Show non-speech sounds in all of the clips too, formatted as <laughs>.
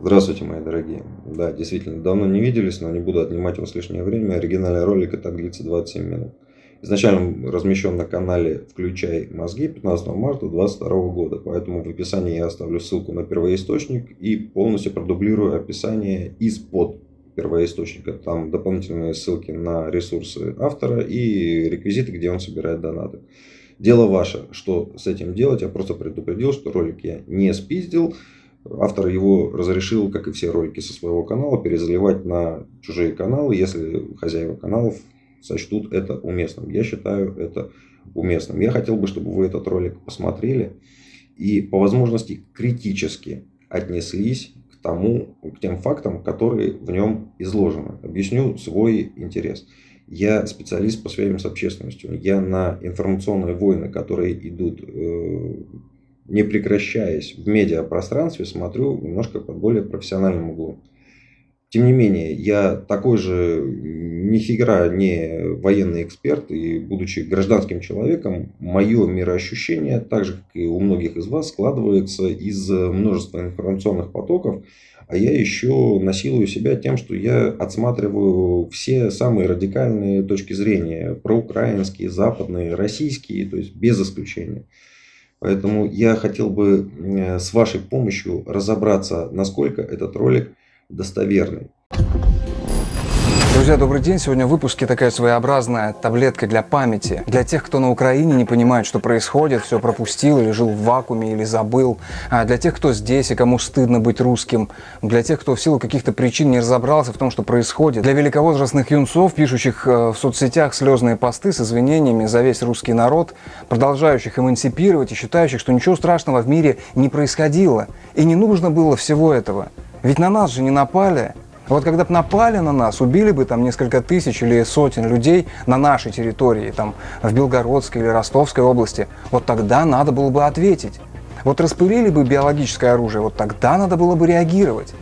Здравствуйте, мои дорогие. Да, действительно, давно не виделись, но не буду отнимать у вас лишнее время. Оригинальный ролик и так длится 27 минут. Изначально размещен на канале «Включай мозги» 15 марта 2022 года. Поэтому в описании я оставлю ссылку на первоисточник и полностью продублирую описание из-под первоисточника. Там дополнительные ссылки на ресурсы автора и реквизиты, где он собирает донаты. Дело ваше, что с этим делать. Я просто предупредил, что ролик я не спиздил. Автор его разрешил, как и все ролики со своего канала, перезаливать на чужие каналы, если хозяева каналов сочтут это уместным. Я считаю это уместным. Я хотел бы, чтобы вы этот ролик посмотрели и по возможности критически отнеслись к тому, к тем фактам, которые в нем изложены. Объясню свой интерес. Я специалист по связям с общественностью. Я на информационные войны, которые идут э, не прекращаясь в медиапространстве, смотрю немножко под более профессиональным углом. Тем не менее, я такой же нифига не военный эксперт, и будучи гражданским человеком, мое мироощущение, так же как и у многих из вас, складывается из множества информационных потоков, а я еще насилую себя тем, что я отсматриваю все самые радикальные точки зрения, проукраинские, западные, российские, то есть без исключения. Поэтому я хотел бы с вашей помощью разобраться, насколько этот ролик достоверный. Друзья, добрый день. Сегодня в выпуске такая своеобразная таблетка для памяти. Для тех, кто на Украине не понимает, что происходит, все пропустил или жил в вакууме, или забыл. А для тех, кто здесь и кому стыдно быть русским. Для тех, кто в силу каких-то причин не разобрался в том, что происходит. Для великовозрастных юнцов, пишущих э, в соцсетях слезные посты с извинениями за весь русский народ, продолжающих эмансипировать и считающих, что ничего страшного в мире не происходило. И не нужно было всего этого. Ведь на нас же не напали. Вот когда бы напали на нас, убили бы там несколько тысяч или сотен людей на нашей территории, там в Белгородской или Ростовской области, вот тогда надо было бы ответить. Вот распылили бы биологическое оружие, вот тогда надо было бы реагировать.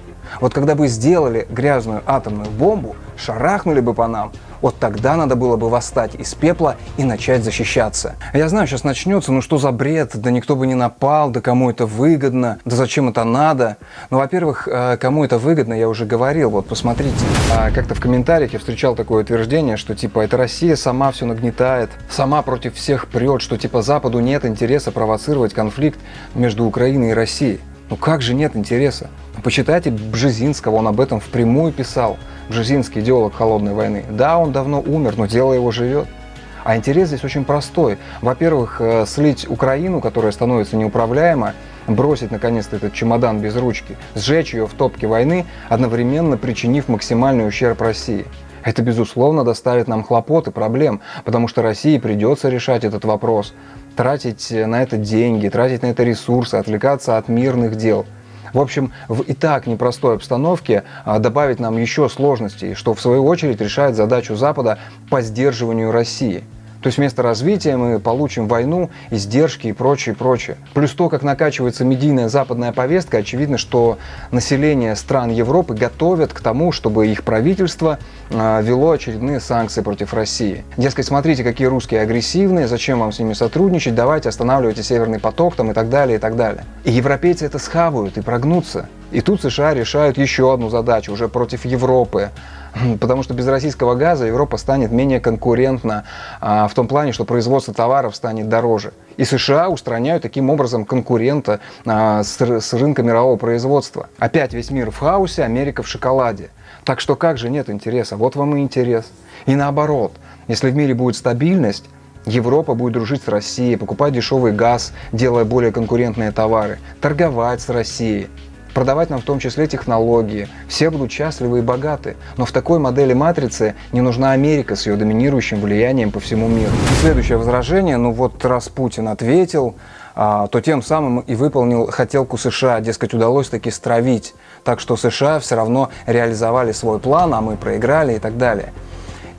Вот когда бы сделали грязную атомную бомбу, шарахнули бы по нам, вот тогда надо было бы восстать из пепла и начать защищаться. Я знаю, сейчас начнется, ну что за бред, да никто бы не напал, да кому это выгодно, да зачем это надо. Ну, во-первых, э, кому это выгодно, я уже говорил, вот посмотрите. А как-то в комментариях я встречал такое утверждение, что типа это Россия сама все нагнетает, сама против всех прет, что типа Западу нет интереса провоцировать конфликт между Украиной и Россией. Ну как же нет интереса? Почитайте Бжезинского, он об этом впрямую писал. Бжезинский идеолог холодной войны. Да, он давно умер, но дело его живет. А интерес здесь очень простой. Во-первых, э, слить Украину, которая становится неуправляема, бросить наконец-то этот чемодан без ручки, сжечь ее в топке войны, одновременно причинив максимальный ущерб России. Это, безусловно, доставит нам хлопот и проблем, потому что России придется решать этот вопрос, тратить на это деньги, тратить на это ресурсы, отвлекаться от мирных дел – в общем, в и так непростой обстановке а, добавить нам еще сложностей, что в свою очередь решает задачу Запада по сдерживанию России. То есть вместо развития мы получим войну, издержки и прочее, прочее. Плюс то, как накачивается медийная западная повестка, очевидно, что население стран Европы готовят к тому, чтобы их правительство э, вело очередные санкции против России. Дескать, смотрите, какие русские агрессивные, зачем вам с ними сотрудничать, давайте останавливайте Северный поток там и так далее, и так далее. И европейцы это схавают и прогнутся. И тут США решают еще одну задачу уже против Европы. Потому что без российского газа Европа станет менее конкурентна а, в том плане, что производство товаров станет дороже. И США устраняют таким образом конкурента а, с, с рынка мирового производства. Опять весь мир в хаосе, Америка в шоколаде. Так что как же нет интереса? Вот вам и интерес. И наоборот, если в мире будет стабильность, Европа будет дружить с Россией, покупать дешевый газ, делая более конкурентные товары, торговать с Россией продавать нам в том числе технологии. Все будут счастливы и богаты. Но в такой модели матрицы не нужна Америка с ее доминирующим влиянием по всему миру. И следующее возражение, ну вот раз Путин ответил, а, то тем самым и выполнил хотелку США, дескать, удалось таки стравить. Так что США все равно реализовали свой план, а мы проиграли и так далее.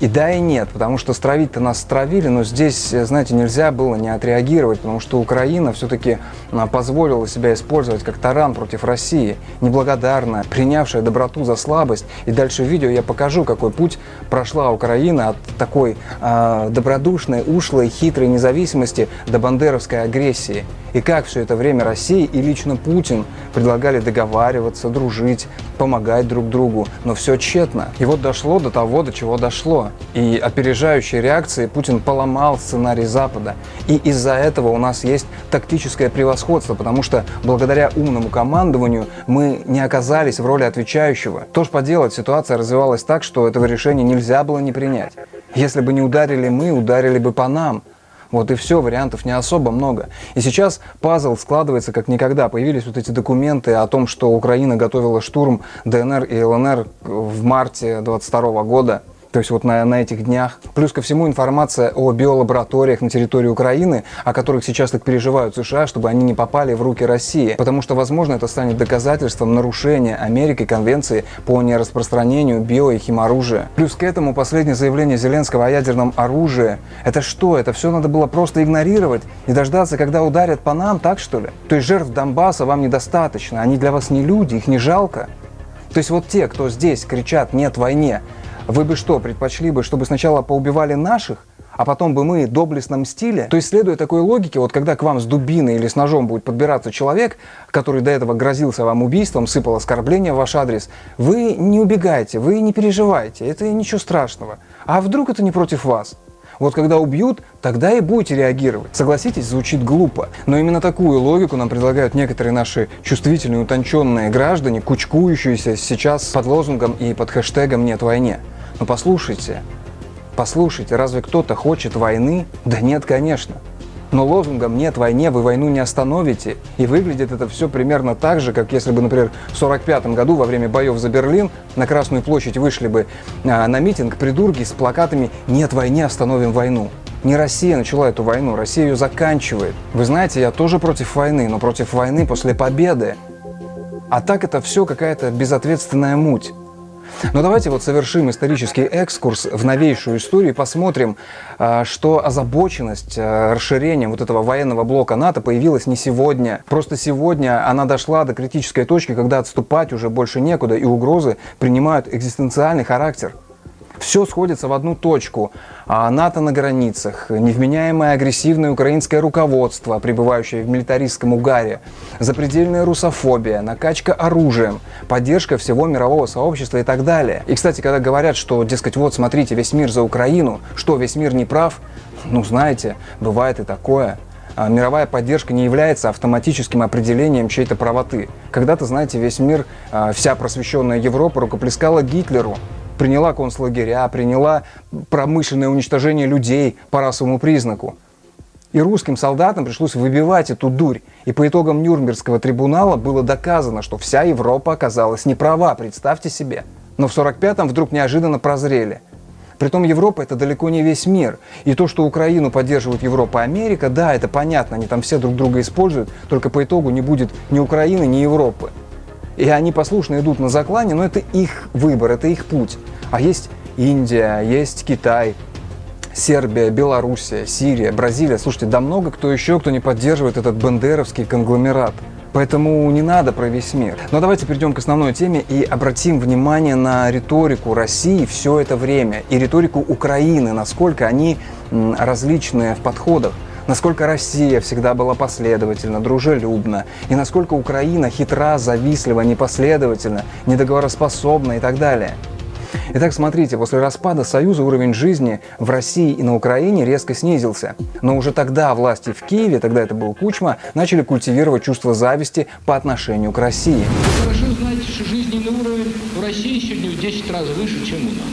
И да, и нет, потому что стравить-то нас стравили, но здесь, знаете, нельзя было не отреагировать, потому что Украина все-таки а, позволила себя использовать как таран против России, неблагодарная, принявшая доброту за слабость. И дальше в видео я покажу, какой путь прошла Украина от такой э, добродушной, ушлой, хитрой независимости до бандеровской агрессии. И как все это время Россия и лично Путин предлагали договариваться, дружить, помогать друг другу, но все тщетно. И вот дошло до того, до чего дошло. И опережающей реакции Путин поломал сценарий Запада. И из-за этого у нас есть тактическое превосходство, потому что благодаря умному командованию мы не оказались в роли отвечающего. То ж поделать, ситуация развивалась так, что этого решения нельзя было не принять. Если бы не ударили мы, ударили бы по нам. Вот и все, вариантов не особо много. И сейчас пазл складывается как никогда. Появились вот эти документы о том, что Украина готовила штурм ДНР и ЛНР в марте 22 года то есть вот на, на этих днях. Плюс ко всему информация о биолабораториях на территории Украины, о которых сейчас так переживают США, чтобы они не попали в руки России. Потому что, возможно, это станет доказательством нарушения Америкой конвенции по нераспространению био- и химоружия. Плюс к этому последнее заявление Зеленского о ядерном оружии. Это что? Это все надо было просто игнорировать и дождаться, когда ударят по нам, так что ли? То есть жертв Донбасса вам недостаточно, они для вас не люди, их не жалко. То есть вот те, кто здесь кричат «нет войне», вы бы что, предпочли бы, чтобы сначала поубивали наших, а потом бы мы доблестно мстили. То есть, следуя такой логике, вот когда к вам с дубиной или с ножом будет подбираться человек, который до этого грозился вам убийством, сыпал оскорбления в ваш адрес, вы не убегайте, вы не переживайте, это ничего страшного. А вдруг это не против вас? Вот когда убьют, тогда и будете реагировать. Согласитесь, звучит глупо. Но именно такую логику нам предлагают некоторые наши чувствительные, утонченные граждане, кучкующиеся сейчас под лозунгом и под хэштегом «Нет войне». Но послушайте, послушайте, разве кто-то хочет войны? Да нет, конечно. Но лозунгом «нет войне» вы войну не остановите. И выглядит это все примерно так же, как если бы, например, в 1945 году во время боев за Берлин на Красную площадь вышли бы а, на митинг придурки с плакатами «нет войне, остановим войну». Не Россия начала эту войну, Россия ее заканчивает. Вы знаете, я тоже против войны, но против войны после победы. А так это все какая-то безответственная муть. Но давайте вот совершим исторический экскурс в новейшую историю и посмотрим, а, что озабоченность а, расширением вот этого военного блока НАТО появилась не сегодня. Просто сегодня она дошла до критической точки, когда отступать уже больше некуда, и угрозы принимают экзистенциальный характер. Все сходится в одну точку. А НАТО на границах, невменяемое агрессивное украинское руководство, пребывающее в милитаристском угаре, запредельная русофобия, накачка оружием, поддержка всего мирового сообщества и так далее. И, кстати, когда говорят, что, дескать, вот, смотрите, весь мир за Украину, что, весь мир не прав? Ну, знаете, бывает и такое а мировая поддержка не является автоматическим определением чьей-то правоты. Когда-то, знаете, весь мир, а, вся просвещенная Европа рукоплескала Гитлеру приняла концлагеря, приняла промышленное уничтожение людей по расовому признаку. И русским солдатам пришлось выбивать эту дурь. И по итогам Нюрнбергского трибунала было доказано, что вся Европа оказалась неправа, представьте себе. Но в 45-м вдруг неожиданно прозрели. Притом Европа это далеко не весь мир. И то, что Украину поддерживают Европа и Америка, да, это понятно, они там все друг друга используют, только по итогу не будет ни Украины, ни Европы. И они послушно идут на заклане, но это их выбор, это их путь. А есть Индия, есть Китай, Сербия, Белоруссия, Сирия, Бразилия. Слушайте, да много кто еще, кто не поддерживает этот бандеровский конгломерат. Поэтому не надо про весь мир. Но давайте перейдем к основной теме и обратим внимание на риторику России все это время и риторику Украины, насколько они различные в подходах насколько Россия всегда была последовательна, дружелюбна, и насколько Украина хитра, завистлива, непоследовательна, недоговороспособна и так далее. Итак, смотрите, после распада Союза уровень жизни в России и на Украине резко снизился. Но уже тогда власти в Киеве, тогда это был Кучма, начали культивировать чувство зависти по отношению к России. Хорошо знаете, что жизненный уровень в России сегодня в 10 раз выше, чем у нас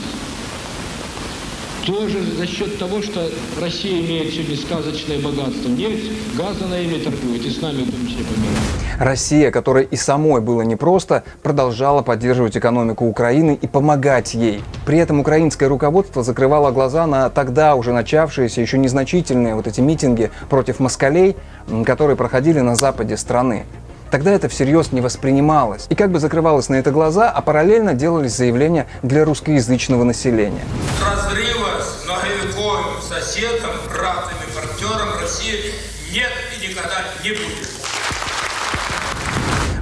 тоже за счет того, что Россия имеет сегодня сказочное богатство. Нефть, газ она ими торгует, и с нами в том числе помирает. Россия, которой и самой было непросто, продолжала поддерживать экономику Украины и помогать ей. При этом украинское руководство закрывало глаза на тогда уже начавшиеся еще незначительные вот эти митинги против москалей, которые проходили на западе страны. Тогда это всерьез не воспринималось. И как бы закрывалось на это глаза, а параллельно делались заявления для русскоязычного населения. Разрыва с многовековым соседом, братом и партнером России нет и никогда не будет.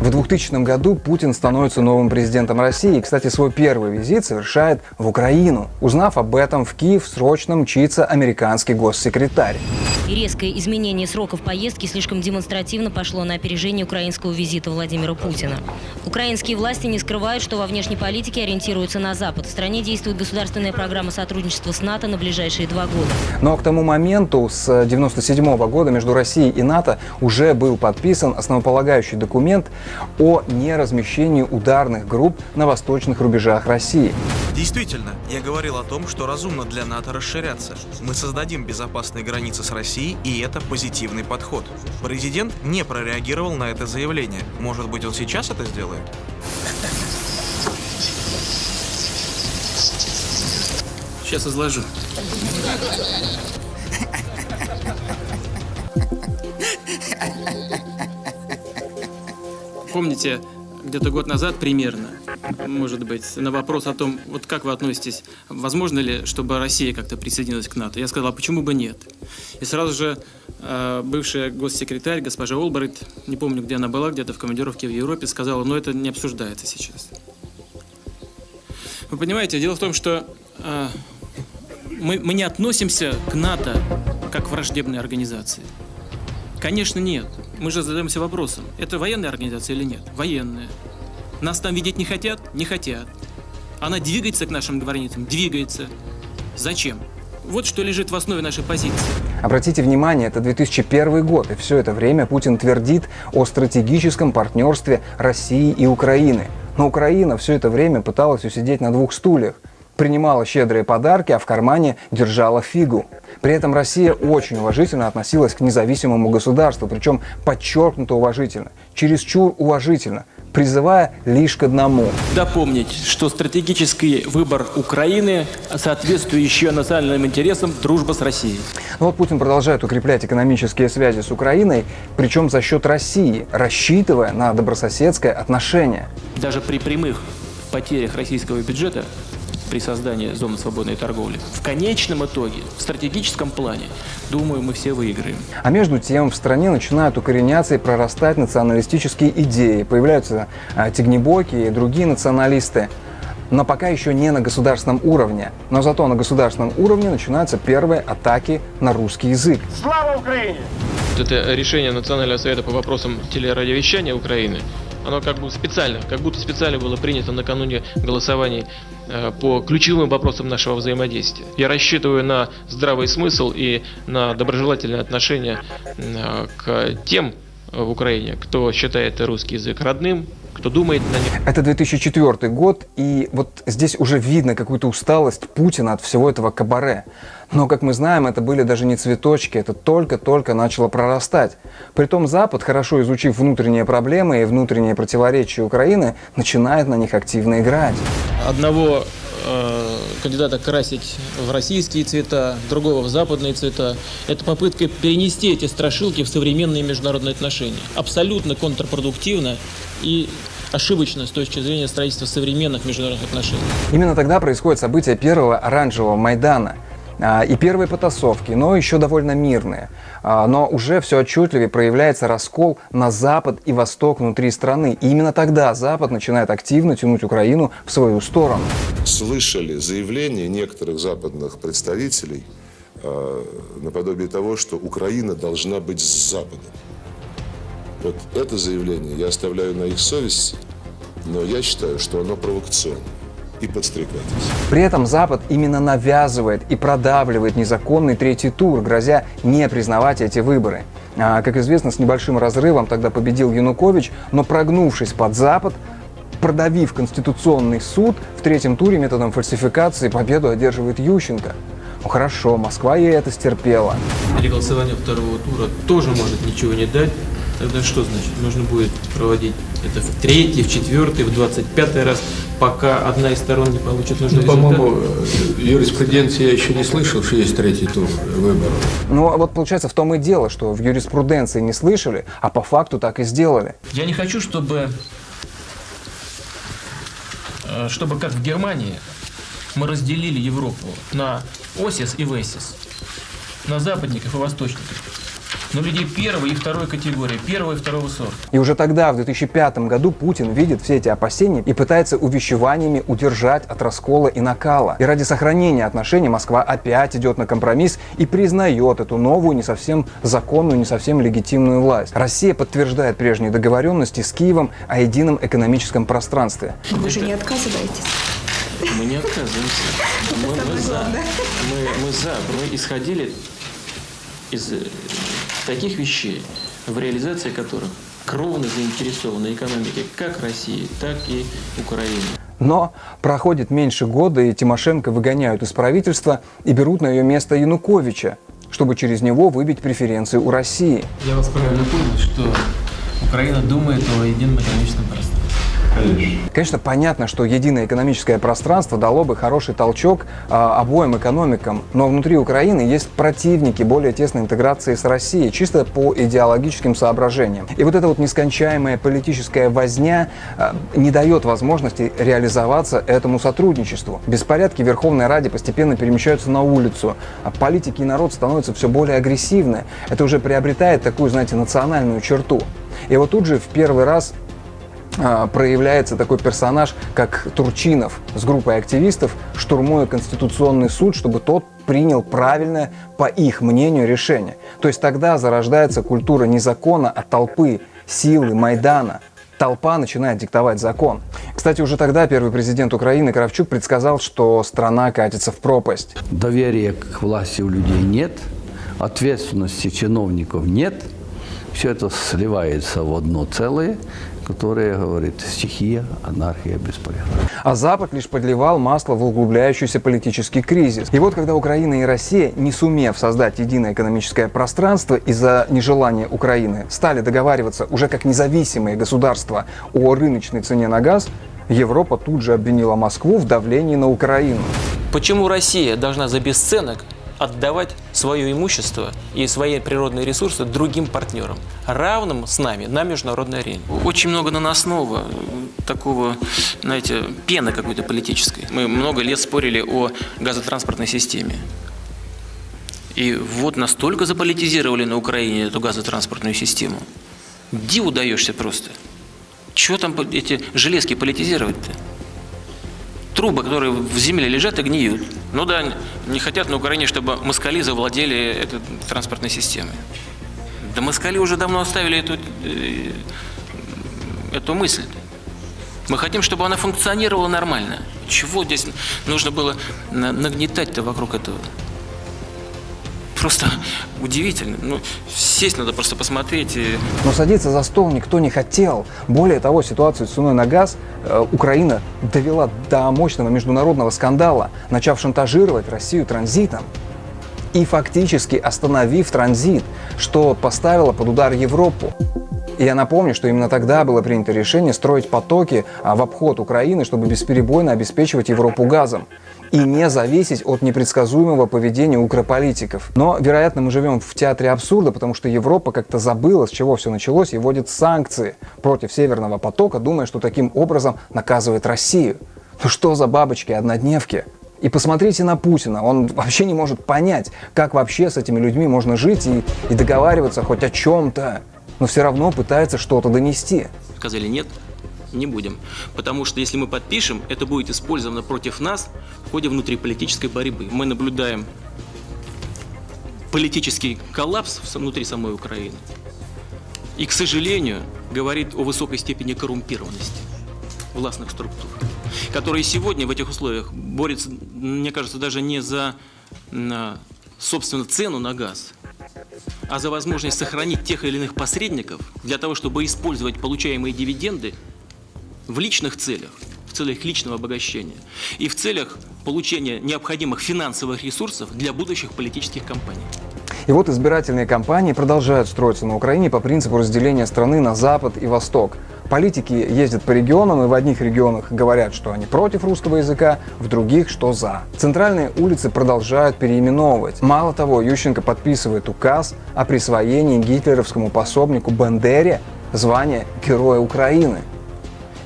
В 2000 году Путин становится новым президентом России и, кстати, свой первый визит совершает в Украину. Узнав об этом, в Киев срочно мчится американский госсекретарь. Резкое изменение сроков поездки слишком демонстративно пошло на опережение украинского визита Владимира Путина. Украинские власти не скрывают, что во внешней политике ориентируются на Запад. В стране действует государственная программа сотрудничества с НАТО на ближайшие два года. Но к тому моменту, с 1997 года, между Россией и НАТО уже был подписан основополагающий документ о неразмещении ударных групп на восточных рубежах России. Действительно, я говорил о том, что разумно для НАТО расширяться. Мы создадим безопасные границы с Россией, и это позитивный подход. Президент не прореагировал на это заявление. Может быть, он сейчас это сделает? Сейчас изложу. <laughs> Помните, где-то год назад примерно, может быть, на вопрос о том, вот как вы относитесь, возможно ли, чтобы Россия как-то присоединилась к НАТО, я сказал, а почему бы нет? И сразу же э, бывшая госсекретарь, госпожа Олбрайт, не помню, где она была, где-то в командировке в Европе, сказала, но это не обсуждается сейчас. Вы понимаете, дело в том, что э, мы, мы не относимся к НАТО как к враждебной организации. Конечно, нет. Мы же задаемся вопросом, это военная организация или нет? Военная. Нас там видеть не хотят? Не хотят. Она двигается к нашим границам? Двигается. Зачем? Вот что лежит в основе нашей позиции. Обратите внимание, это 2001 год, и все это время Путин твердит о стратегическом партнерстве России и Украины. Но Украина все это время пыталась усидеть на двух стульях принимала щедрые подарки, а в кармане держала фигу. При этом Россия очень уважительно относилась к независимому государству, причем подчеркнуто уважительно, чересчур уважительно, призывая лишь к одному. Допомнить, что стратегический выбор Украины соответствующий национальным интересам дружба с Россией. Но вот Путин продолжает укреплять экономические связи с Украиной, причем за счет России, рассчитывая на добрососедское отношение. Даже при прямых потерях российского бюджета при создании зоны свободной торговли. В конечном итоге, в стратегическом плане, думаю, мы все выиграем. А между тем в стране начинают укореняться и прорастать националистические идеи. Появляются а, тигнебоки и другие националисты. Но пока еще не на государственном уровне. Но зато на государственном уровне начинаются первые атаки на русский язык. Слава Украине! Это решение Национального совета по вопросам телерадиовещания Украины оно как бы специально, как будто специально было принято накануне голосований э, по ключевым вопросам нашего взаимодействия. Я рассчитываю на здравый смысл и на доброжелательное отношение э, к тем в Украине, кто считает русский язык родным, кто думает на них. Это 2004 год, и вот здесь уже видно какую-то усталость Путина от всего этого кабаре. Но, как мы знаем, это были даже не цветочки, это только-только начало прорастать. Притом Запад, хорошо изучив внутренние проблемы и внутренние противоречия Украины, начинает на них активно играть. Одного э, кандидата красить в российские цвета, другого в западные цвета. Это попытка перенести эти страшилки в современные международные отношения. Абсолютно контрпродуктивно и ошибочно с точки зрения строительства современных международных отношений. Именно тогда происходит событие первого оранжевого Майдана – а, и первые потасовки, но еще довольно мирные. А, но уже все отчетливее проявляется раскол на Запад и Восток внутри страны. И именно тогда Запад начинает активно тянуть Украину в свою сторону. Слышали заявления некоторых западных представителей а, наподобие того, что Украина должна быть с Западом. Вот это заявление я оставляю на их совести, но я считаю, что оно провокационное и подстрекайтесь. При этом Запад именно навязывает и продавливает незаконный третий тур, грозя не признавать эти выборы. А, как известно, с небольшим разрывом тогда победил Янукович, но прогнувшись под Запад, продавив Конституционный суд, в третьем туре методом фальсификации победу одерживает Ющенко. Ну хорошо, Москва ей это стерпела. Или голосование второго тура тоже может ничего не дать. Тогда что значит? Нужно будет проводить это в третий, в четвертый, в двадцать пятый раз, пока одна из сторон не получит нужный ну, По-моему, юриспруденции я еще не слышал, что есть третий тур выборов. Ну, а вот получается в том и дело, что в юриспруденции не слышали, а по факту так и сделали. Я не хочу, чтобы, э, чтобы как в Германии мы разделили Европу на ОСИС и ВЭСИС, на западников и восточников. Но людей первой и второй категории, первого и второго сорта. И уже тогда, в 2005 году, Путин видит все эти опасения и пытается увещеваниями удержать от раскола и накала. И ради сохранения отношений Москва опять идет на компромисс и признает эту новую, не совсем законную, не совсем легитимную власть. Россия подтверждает прежние договоренности с Киевом о едином экономическом пространстве. Вы же не отказываетесь? Мы не отказываемся. Мы, мы за. Мы, мы за. Мы исходили из таких вещей, в реализации которых кровно заинтересованы экономики как России, так и Украины. Но проходит меньше года, и Тимошенко выгоняют из правительства и берут на ее место Януковича, чтобы через него выбить преференции у России. Я вас правильно понял, что Украина думает о едином экономическом пространстве. Конечно. Конечно, понятно, что единое экономическое пространство дало бы хороший толчок э, обоим экономикам, но внутри Украины есть противники более тесной интеграции с Россией, чисто по идеологическим соображениям. И вот эта вот нескончаемая политическая возня э, не дает возможности реализоваться этому сотрудничеству. Беспорядки в Верховной Раде постепенно перемещаются на улицу, а политики и народ становятся все более агрессивны. Это уже приобретает такую, знаете, национальную черту. И вот тут же в первый раз проявляется такой персонаж, как Турчинов с группой активистов, штурмуя Конституционный суд, чтобы тот принял правильное, по их мнению, решение. То есть тогда зарождается культура не закона, а толпы, силы, Майдана. Толпа начинает диктовать закон. Кстати, уже тогда первый президент Украины Кравчук предсказал, что страна катится в пропасть. Доверия к власти у людей нет, ответственности чиновников нет, все это сливается в одно целое, которая говорит стихия, анархия, беспорядок. А Запад лишь подливал масло в углубляющийся политический кризис. И вот когда Украина и Россия, не сумев создать единое экономическое пространство из-за нежелания Украины, стали договариваться уже как независимые государства о рыночной цене на газ, Европа тут же обвинила Москву в давлении на Украину. Почему Россия должна за бесценок отдавать свое имущество и свои природные ресурсы другим партнерам, равным с нами на международной арене. Очень много наносного, такого, знаете, пены какой-то политической. Мы много лет спорили о газотранспортной системе. И вот настолько заполитизировали на Украине эту газотранспортную систему. Диву даешься просто. Чего там эти железки политизировать-то? Трубы, которые в земле лежат и гниют. Ну да, не хотят на Украине, чтобы москали завладели этой транспортной системой. Да москали уже давно оставили эту, э, эту мысль. Мы хотим, чтобы она функционировала нормально. Чего здесь нужно было нагнетать-то вокруг этого? Просто удивительно. Ну, сесть надо просто посмотреть. И... Но садиться за стол никто не хотел. Более того, ситуацию с ценой на газ э, Украина довела до мощного международного скандала, начав шантажировать Россию транзитом и фактически остановив транзит, что поставило под удар Европу. Я напомню, что именно тогда было принято решение строить потоки а, в обход Украины, чтобы бесперебойно обеспечивать Европу газом и не зависеть от непредсказуемого поведения укрополитиков. Но, вероятно, мы живем в театре абсурда, потому что Европа как-то забыла, с чего все началось, и вводит санкции против Северного потока, думая, что таким образом наказывает Россию. Ну что за бабочки-однодневки? И посмотрите на Путина, он вообще не может понять, как вообще с этими людьми можно жить и, и договариваться хоть о чем-то, но все равно пытается что-то донести. Сказали нет, не будем. Потому что если мы подпишем, это будет использовано против нас в ходе внутриполитической борьбы. Мы наблюдаем политический коллапс внутри самой Украины. И, к сожалению, говорит о высокой степени коррумпированности властных структур, которые сегодня в этих условиях борются, мне кажется, даже не за, собственно, цену на газ, а за возможность сохранить тех или иных посредников для того, чтобы использовать получаемые дивиденды в личных целях, в целях личного обогащения и в целях получения необходимых финансовых ресурсов для будущих политических кампаний. И вот избирательные кампании продолжают строиться на Украине по принципу разделения страны на Запад и Восток. Политики ездят по регионам, и в одних регионах говорят, что они против русского языка, в других, что за. Центральные улицы продолжают переименовывать. Мало того, Ющенко подписывает указ о присвоении гитлеровскому пособнику Бандере звания Героя Украины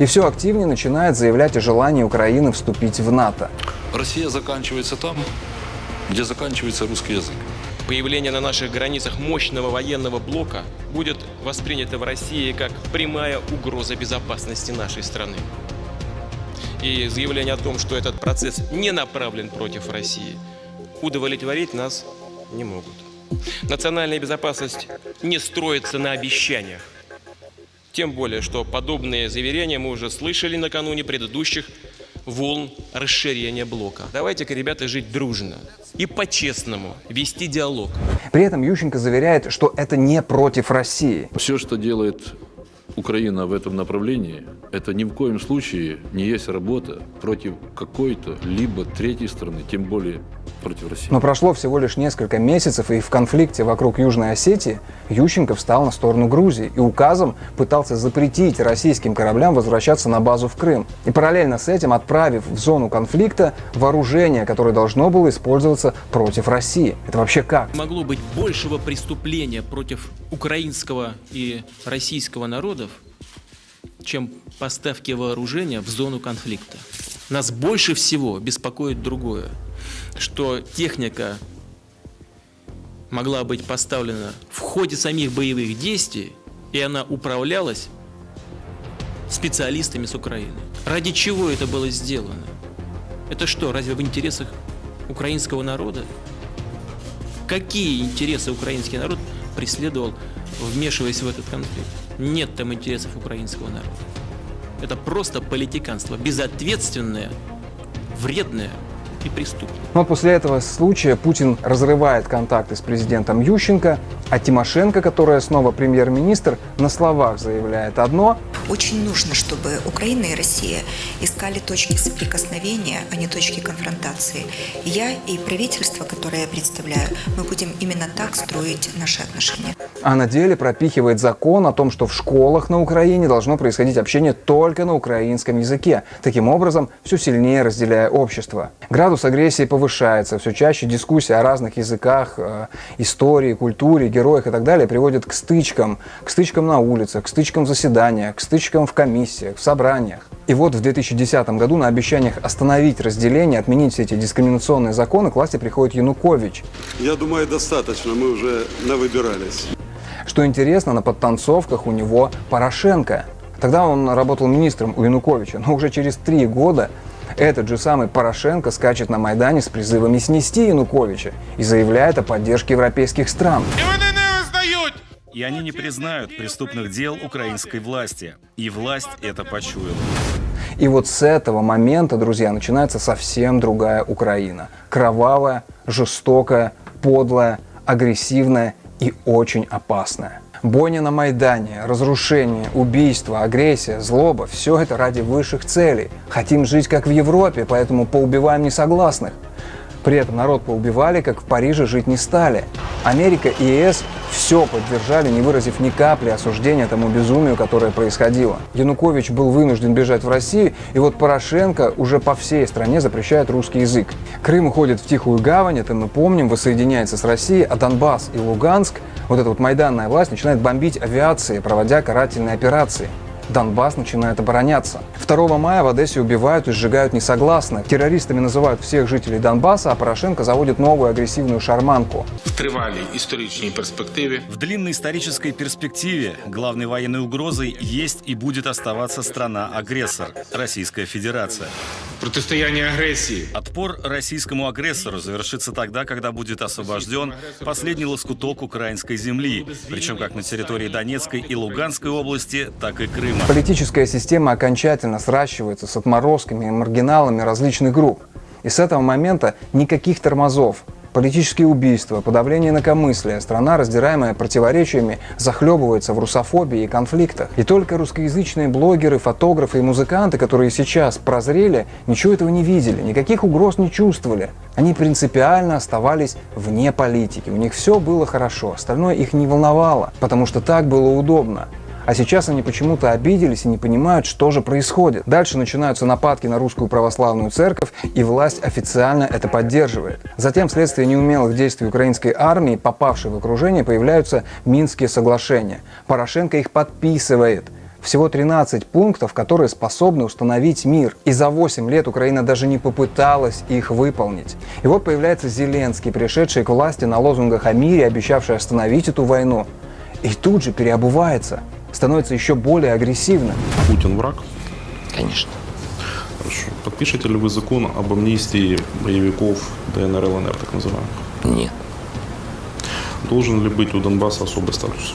и все активнее начинает заявлять о желании Украины вступить в НАТО. Россия заканчивается там, где заканчивается русский язык. Появление на наших границах мощного военного блока будет воспринято в России как прямая угроза безопасности нашей страны. И заявление о том, что этот процесс не направлен против России, удовлетворить нас не могут. Национальная безопасность не строится на обещаниях. Тем более, что подобные заверения мы уже слышали накануне предыдущих волн расширения блока. Давайте-ка, ребята, жить дружно и по-честному вести диалог. При этом Ющенко заверяет, что это не против России. Все, что делает Украина в этом направлении, это ни в коем случае не есть работа против какой-то либо третьей страны, тем более против России. Но прошло всего лишь несколько месяцев, и в конфликте вокруг Южной Осетии Ющенко встал на сторону Грузии и указом пытался запретить российским кораблям возвращаться на базу в Крым. И параллельно с этим отправив в зону конфликта вооружение, которое должно было использоваться против России. Это вообще как? Могло быть большего преступления против украинского и российского народов, чем поставки вооружения в зону конфликта. Нас больше всего беспокоит другое, что техника могла быть поставлена в ходе самих боевых действий, и она управлялась специалистами с Украины. Ради чего это было сделано? Это что, разве в интересах украинского народа? Какие интересы украинский народ преследовал, вмешиваясь в этот конфликт? Нет там интересов украинского народа. Это просто политиканство, безответственное, вредное и преступное. Но после этого случая Путин разрывает контакты с президентом Ющенко, а Тимошенко, которая снова премьер-министр, на словах заявляет одно. Очень нужно, чтобы Украина и Россия искали точки соприкосновения, а не точки конфронтации. Я и правительство, которое я представляю, мы будем именно так строить наши отношения. А на деле пропихивает закон о том, что в школах на Украине должно происходить общение только на украинском языке. Таким образом, все сильнее разделяя общество. Градус агрессии повышается, все чаще дискуссии о разных языках, э, истории, культуре, героях и так далее приводят к стычкам, к стычкам на улицах, к стычкам в заседаниях, к стычкам в комиссиях, в собраниях. И вот в 2010 году на обещаниях остановить разделение, отменить все эти дискриминационные законы к власти приходит Янукович. Я думаю, достаточно, мы уже навыбирались. Что интересно, на подтанцовках у него Порошенко. Тогда он работал министром у Януковича, но уже через три года этот же самый Порошенко скачет на Майдане с призывами снести Януковича и заявляет о поддержке европейских стран. И они не признают преступных дел украинской власти. И власть это почуяла. И вот с этого момента, друзья, начинается совсем другая Украина. Кровавая, жестокая, подлая, агрессивная и очень опасная. Бойня на Майдане, разрушение, убийство, агрессия, злоба – все это ради высших целей. Хотим жить как в Европе, поэтому поубиваем несогласных. При этом народ поубивали, как в Париже жить не стали. Америка и ЕС все поддержали, не выразив ни капли осуждения тому безумию, которое происходило. Янукович был вынужден бежать в Россию, и вот Порошенко уже по всей стране запрещает русский язык. Крым уходит в тихую гавань, это мы помним, воссоединяется с Россией, а Донбасс и Луганск, вот эта вот майданная власть, начинает бомбить авиации, проводя карательные операции. Донбасс начинает обороняться. 2 мая в Одессе убивают и сжигают несогласных. Террористами называют всех жителей Донбасса, а Порошенко заводит новую агрессивную шарманку. В тривалій історичній перспективі В длинной исторической перспективе главной военной угрозой есть и будет оставаться страна-агрессор – Российская Федерация. протистояння агресії Отпор российскому агрессору завершится тогда, когда будет освобожден последний лоскуток украинской земли, причем как на территории Донецкой и Луганской области, так и Крыма. Политическая система окончательно сращивается с отморозками и маргиналами различных групп. И с этого момента никаких тормозов. Политические убийства, подавление инакомыслия, страна, раздираемая противоречиями, захлебывается в русофобии и конфликтах. И только русскоязычные блогеры, фотографы и музыканты, которые сейчас прозрели, ничего этого не видели, никаких угроз не чувствовали. Они принципиально оставались вне политики. У них все было хорошо, остальное их не волновало, потому что так было удобно. А сейчас они почему-то обиделись и не понимают, что же происходит. Дальше начинаются нападки на русскую православную церковь, и власть официально это поддерживает. Затем, вследствие неумелых действий украинской армии, попавшей в окружение, появляются Минские соглашения. Порошенко их подписывает. Всего 13 пунктов, которые способны установить мир. И за 8 лет Украина даже не попыталась их выполнить. И вот появляется Зеленский, пришедший к власти на лозунгах о мире, обещавший остановить эту войну. И тут же переобувается, становится еще более агрессивным. Путин враг? Конечно. Хорошо. Подпишете ли вы закон об амнистии боевиков ДНР, ЛНР, так называемых? Нет. Должен ли быть у Донбасса особый статус?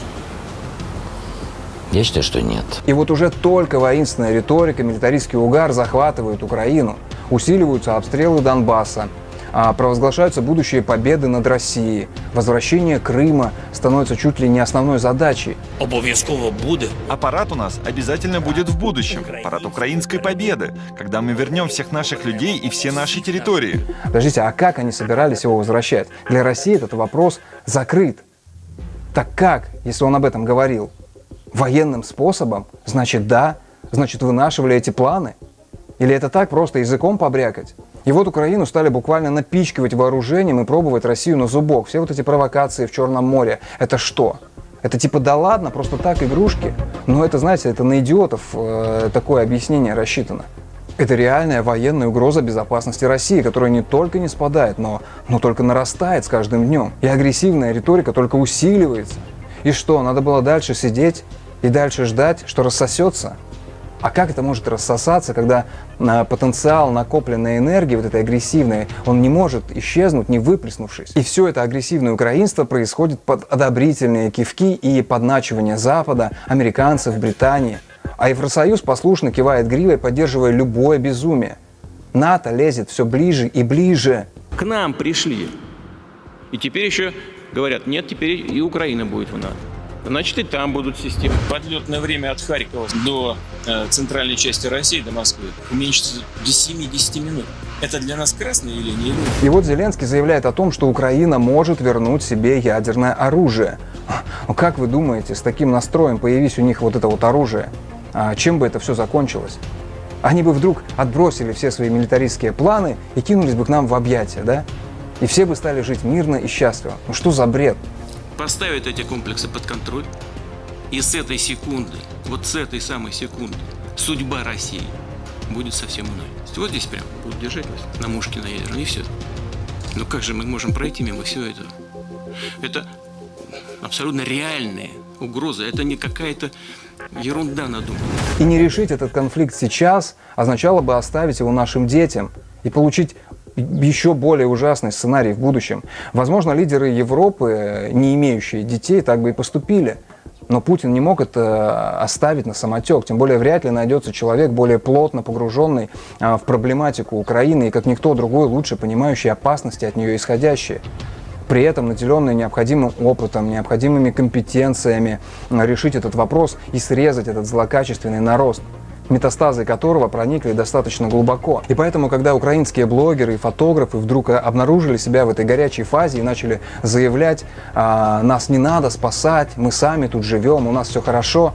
Я считаю, что нет. И вот уже только воинственная риторика, милитаристский угар захватывают Украину. Усиливаются обстрелы Донбасса, провозглашаются будущие победы над Россией. Возвращение Крыма становится чуть ли не основной задачей. Обов'язково буде. А парад у нас обязательно будет в будущем. Парад украинской победы, когда мы вернем всех наших людей и все наши территории. Подождите, а как они собирались его возвращать? Для России этот вопрос закрыт. Так как, если он об этом говорил? Военным способом? Значит, да. Значит, вынашивали эти планы? Или это так просто языком побрякать? И вот Украину стали буквально напичкивать вооружением и пробовать Россию на зубок. Все вот эти провокации в Черном море. Это что? Это типа да ладно, просто так игрушки? Но это, знаете, это на идиотов э, такое объяснение рассчитано. Это реальная военная угроза безопасности России, которая не только не спадает, но, но только нарастает с каждым днем. И агрессивная риторика только усиливается. И что, надо было дальше сидеть и дальше ждать, что рассосется? А как это может рассосаться, когда а, потенциал накопленной энергии, вот этой агрессивной, он не может исчезнуть, не выплеснувшись? И все это агрессивное украинство происходит под одобрительные кивки и подначивание Запада, американцев, Британии. А Евросоюз послушно кивает гривой, поддерживая любое безумие. НАТО лезет все ближе и ближе. К нам пришли. И теперь еще говорят, нет, теперь и Украина будет в НАТО. Значит, и там будут системы. Подлетное время от Харькова до э, центральной части России, до Москвы, уменьшится до 7-10 минут. Это для нас красная линия? И вот Зеленский заявляет о том, что Украина может вернуть себе ядерное оружие. Ну как вы думаете, с таким настроем появись у них вот это вот оружие, а чем бы это все закончилось? Они бы вдруг отбросили все свои милитаристские планы и кинулись бы к нам в объятия, да? И все бы стали жить мирно и счастливо. Ну что за бред? Поставят эти комплексы под контроль, и с этой секунды, вот с этой самой секунды, судьба России будет совсем иной. Вот здесь прям будут держать нас на мушке на ядерной, и все. Но как же мы можем пройти мимо всего этого? Это абсолютно реальные угрозы, это не какая-то ерунда надуманная. И не решить этот конфликт сейчас означало бы оставить его нашим детям и получить еще более ужасный сценарий в будущем. Возможно, лидеры Европы, не имеющие детей, так бы и поступили. Но Путин не мог это оставить на самотек. Тем более вряд ли найдется человек более плотно погруженный а, в проблематику Украины и как никто другой лучше понимающий опасности от нее исходящие. При этом наделенный необходимым опытом, необходимыми компетенциями решить этот вопрос и срезать этот злокачественный нарост метастазы которого проникли достаточно глубоко. И поэтому, когда украинские блогеры и фотографы вдруг обнаружили себя в этой горячей фазе и начали заявлять, а, нас не надо спасать, мы сами тут живем, у нас все хорошо,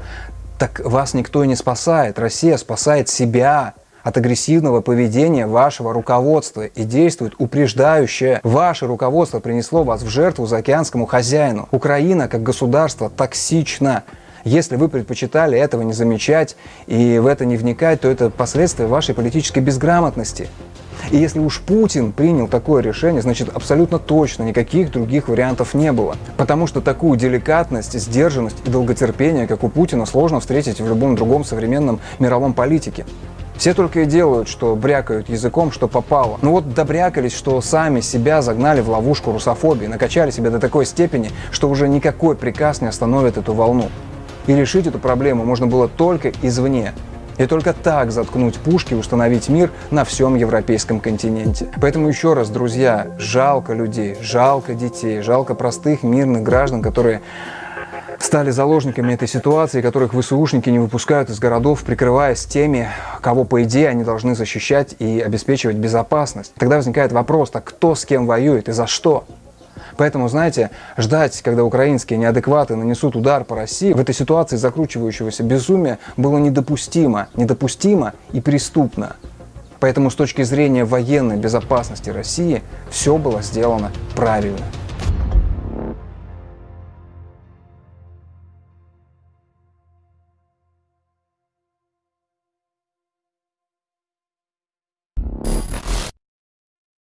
так вас никто и не спасает. Россия спасает себя от агрессивного поведения вашего руководства и действует упреждающе. Ваше руководство принесло вас в жертву заокеанскому хозяину. Украина как государство токсично. Если вы предпочитали этого не замечать и в это не вникать, то это последствия вашей политической безграмотности. И если уж Путин принял такое решение, значит абсолютно точно никаких других вариантов не было. Потому что такую деликатность, сдержанность и долготерпение, как у Путина, сложно встретить в любом другом современном мировом политике. Все только и делают, что брякают языком, что попало. Ну вот добрякались, что сами себя загнали в ловушку русофобии, накачали себя до такой степени, что уже никакой приказ не остановит эту волну. И решить эту проблему можно было только извне. И только так заткнуть пушки установить мир на всем европейском континенте. Поэтому еще раз, друзья, жалко людей, жалко детей, жалко простых мирных граждан, которые стали заложниками этой ситуации, которых ВСУшники не выпускают из городов, прикрываясь теми, кого, по идее, они должны защищать и обеспечивать безопасность. Тогда возникает вопрос, так кто с кем воюет и за что? Поэтому, знаете, ждать, когда украинские неадекваты нанесут удар по России, в этой ситуации закручивающегося безумия было недопустимо. Недопустимо и преступно. Поэтому с точки зрения военной безопасности России все было сделано правильно.